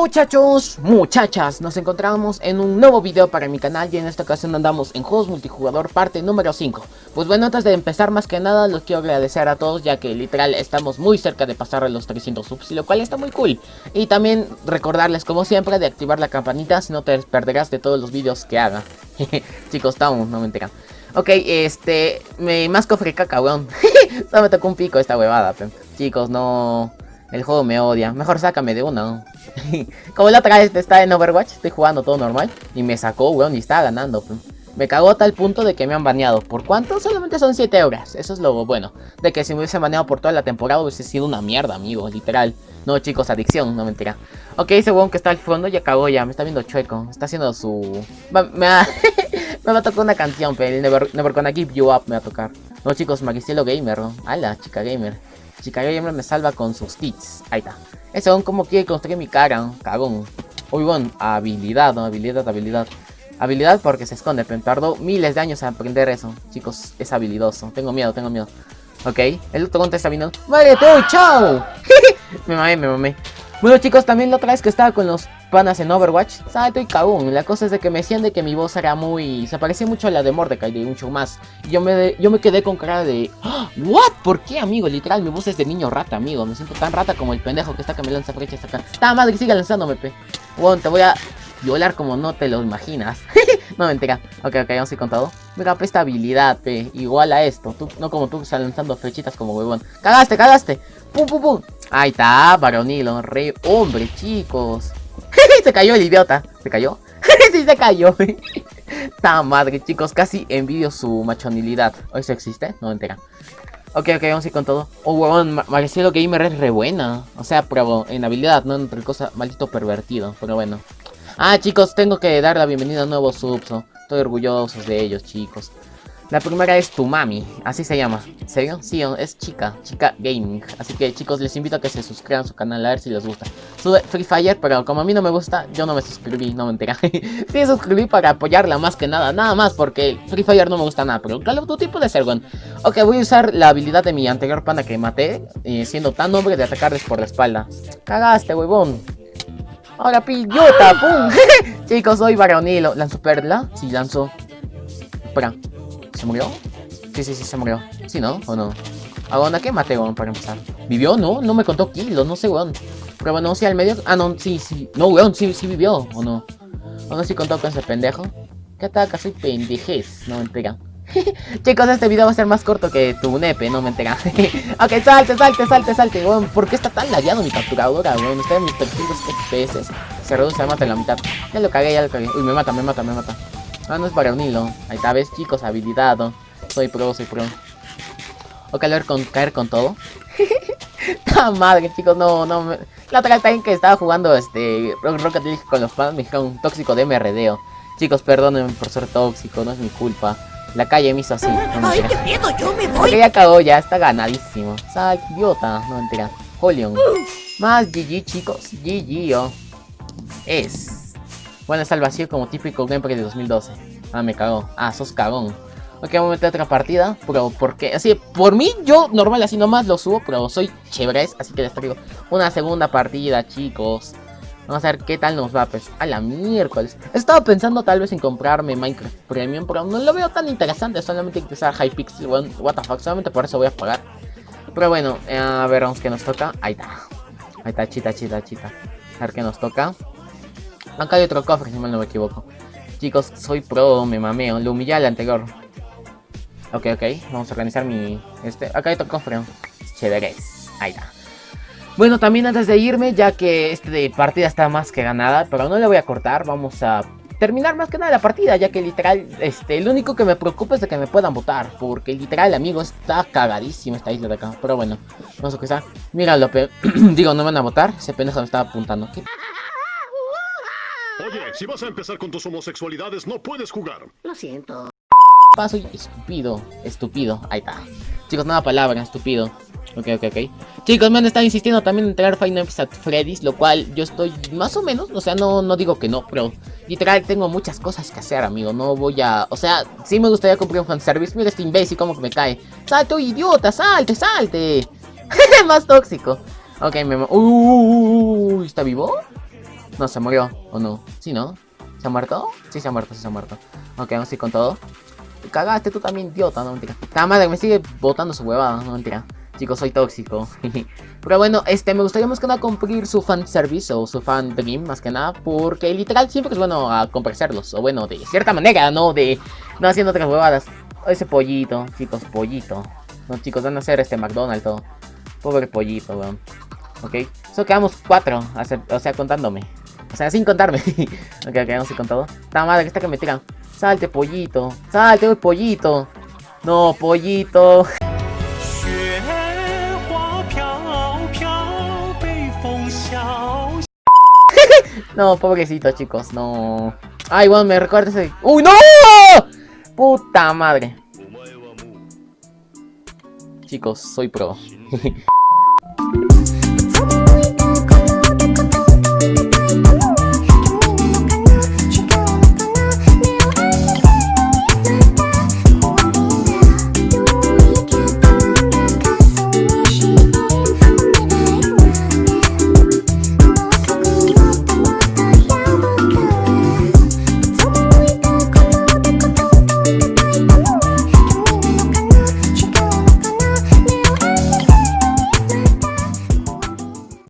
Muchachos, muchachas, nos encontramos en un nuevo video para mi canal y en esta ocasión andamos en juegos multijugador parte número 5 Pues bueno, antes de empezar más que nada los quiero agradecer a todos ya que literal estamos muy cerca de pasar los 300 subs lo cual está muy cool. Y también recordarles como siempre de activar la campanita si no te perderás de todos los videos que haga. Chicos, estamos, no me enteran. Ok, este, me más cofre caca, weón Solo me tocó un pico esta huevada, chicos, no... El juego me odia. Mejor sácame de una. Como la otra vez está en Overwatch, estoy jugando todo normal. Y me sacó, weón, y estaba ganando. Me cagó a tal punto de que me han baneado. ¿Por cuánto? Solamente son 7 horas. Eso es lo bueno. De que si me hubiese baneado por toda la temporada hubiese sido una mierda, amigo. Literal. No, chicos, adicción, no mentira. Ok, ese weón que está al fondo ya cagó ya. Me está viendo chueco. Está haciendo su... Me va, me va a tocar una canción, pero el Never, Never Gonna Give You Up me va a tocar. No, chicos, Magicielo Gamer, ¿no? Ala, chica gamer. Chica Gamer me salva con sus kits. Ahí está. Ese don como quiere construir mi cara. Cagón. Uy, bueno, habilidad, ¿no? Habilidad, habilidad. Habilidad porque se esconde, pero tardó miles de años en aprender eso. Chicos, es habilidoso. Tengo miedo, tengo miedo. Ok, el otro contra está viniendo. ¡Vale, tú! ¡Chao! me mamé, me mamé. Bueno chicos, también la otra vez que estaba con los panas en Overwatch, ¿sabes? Estoy cagón. La cosa es de que me decían de que mi voz era muy... Se parecía mucho a la de Mordecai, de mucho más. Y yo me, yo me quedé con cara de... ¡Ah! ¿What? ¿Por qué, amigo? Literal, mi voz es de niño rata, amigo. Me siento tan rata como el pendejo que está que me lanza flechas acá. ¡Ta madre, sigue lanzándome, pe! Bueno, te voy a violar como no te lo imaginas. no, mentira. Ok, ok, vamos a ir con todo. Mira, esta habilidad, pe. Igual a esto. No como tú, lanzando flechitas como huevón. ¡Cagaste, cagaste! ¡Pum, pum, pum! Ahí está, varonilo, re hombre, chicos. se cayó el idiota. ¿Se cayó? sí, se cayó. Ta madre, chicos, casi envidio su machonilidad. ¿Hoy se existe? No entera. Ok, ok, vamos a ir con todo. Oh, huevón, Marcelo Gamer es re buena. O sea, pruebo en habilidad, no en otra cosa, maldito pervertido. Pero bueno. Ah, chicos, tengo que dar la bienvenida a nuevos subs. Estoy orgulloso de ellos, chicos. La primera es tu mami, así se llama. ¿Serio? Sí, es chica, chica gaming. Así que chicos, les invito a que se suscriban a su canal a ver si les gusta. Sube Free Fire, pero como a mí no me gusta, yo no me suscribí, no me enteré. sí, suscribí para apoyarla más que nada, nada más, porque Free Fire no me gusta nada. Pero Call of Duty puede ser bueno. Ok, voy a usar la habilidad de mi anterior panda que maté, eh, siendo tan hombre de atacarles por la espalda. Cagaste, huevón. Ahora pillota, pum. chicos, soy varonilo. ¿Lanzo perla? Sí, lanzo. Espera. ¿Se murió? Sí, sí, sí, se murió. ¿Sí, no? ¿O no? ¿A dónde qué maté, weón, para empezar? ¿Vivió? No, no me contó kilos, no sé, weón. Pero bueno, sí, al medio... Ah, no, sí, sí. No, weón, sí, sí vivió, ¿o no? ¿O no sí contó con ese pendejo? ¿Qué ataca? Soy pendejez, no me enteran. Chicos, este video va a ser más corto que tu nepe, no me enteran. ok, salte, salte, salte, salte, weón. ¿Por qué está tan ladeado mi capturadora, weón? Está en mis 300 FPS. Se reduce, mata en la mitad. Ya lo cagué, ya lo cagué. Uy, me mata, me mata, me mata. Ah, no es para unirlo. Ahí está, ves, chicos, habilidad. Soy pro, soy pro. O caer con, caer con todo. ¡Ah, madre, chicos! No, no. Me... La otra vez que estaba jugando este Rocket League con los fans me dijeron tóxico de MRDO. Chicos, perdónenme por ser tóxico, no es mi culpa. La calle me hizo así. No ¡Ay, qué miedo! ¡Yo me voy! ya cagó, ya está ganadísimo. Sal, idiota, no mentira. Jolion. Más GG, chicos. GG, oh. Es. Bueno, está el vacío como típico gameplay de 2012. Ah, me cagó. Ah, sos cagón. Ok, vamos a meter otra partida. Pero, porque Así, por mí, yo normal así nomás lo subo. Pero soy chévere, así que les traigo una segunda partida, chicos. Vamos a ver qué tal nos va, pues. A la miércoles. Estaba pensando tal vez en comprarme Minecraft Premium. Pero no lo veo tan interesante. Solamente que sea Hypixel. Bueno, what the fuck. Solamente por eso voy a pagar. Pero bueno, eh, a ver, vamos que nos toca. Ahí está. Ahí está, chita, chita, chita. A ver qué nos toca. Acá hay otro cofre, si mal no me equivoco. Chicos, soy pro, me mameo. Lo humillé al anterior. Ok, ok. Vamos a organizar mi... Este... Acá hay otro cofre. Chéveres. Ahí está. Bueno, también antes de irme, ya que este de partida está más que ganada, pero no le voy a cortar, vamos a terminar más que nada la partida, ya que literal, este, el único que me preocupa es de que me puedan votar, porque literal, amigo, está cagadísimo esta isla de acá, pero bueno, vamos a empezar. Míralo, digo, no me van a votar, ese pendejo me estaba apuntando. ¿Qué? Oye, si vas a empezar con tus homosexualidades, no puedes jugar. Lo siento. Paso estúpido, estúpido. Ahí está. Chicos, nada palabra, estúpido. Ok, ok, ok. Chicos, me han estado insistiendo también en traer Final Fantasy at Freddy's, lo cual yo estoy más o menos, o sea, no, no digo que no, pero literal tengo muchas cosas que hacer, amigo. No voy a, o sea, sí me gustaría comprar un fanservice. Mira este imbécil como que me cae. Salte, idiota, salte, salte. más tóxico. Ok, me... Uy, ¿está vivo? No, se murió, ¿o no? ¿Sí, no? ¿Se ha muerto? Sí, se ha muerto, sí se ha muerto. Ok, vamos a ir con todo. Cagaste tú también, idiota, no mentira. La madre me sigue botando su huevada, no mentira. Chicos, soy tóxico. Pero bueno, este, me gustaría más que nada cumplir su fan service o su fan dream, más que nada. Porque literal siempre es bueno a complacerlos. O bueno, de cierta manera, ¿no? De no haciendo otras huevadas. Ese pollito, chicos, pollito. No, chicos, van a hacer este McDonald's todo. Pobre pollito, weón. Ok, solo quedamos cuatro, o sea, contándome. O sea, sin contarme. ok, ok, vamos a ir con todo. Esta madre, que está que me tiran. Salte, pollito. Salte, pollito. No, pollito. no, pobrecito, chicos, no. Ay, bueno, me recuerda ese. ¡Uy, no! Puta madre. Chicos, soy pro.